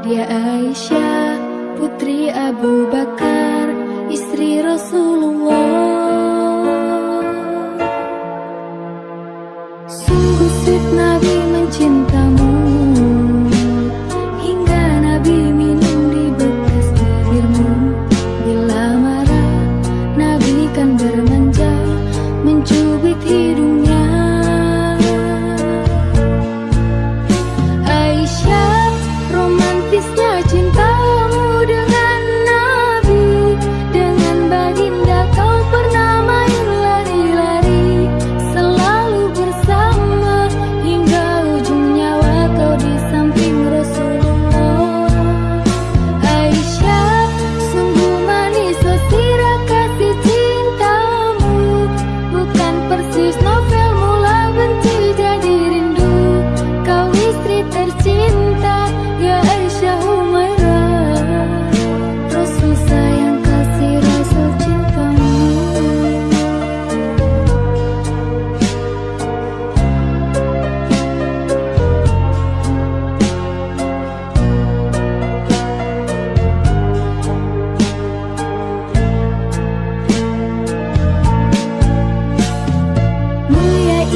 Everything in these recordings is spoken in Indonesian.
Dia Aisyah, putri Abu Bakar, istri Rasulullah. Sungguh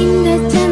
Hingga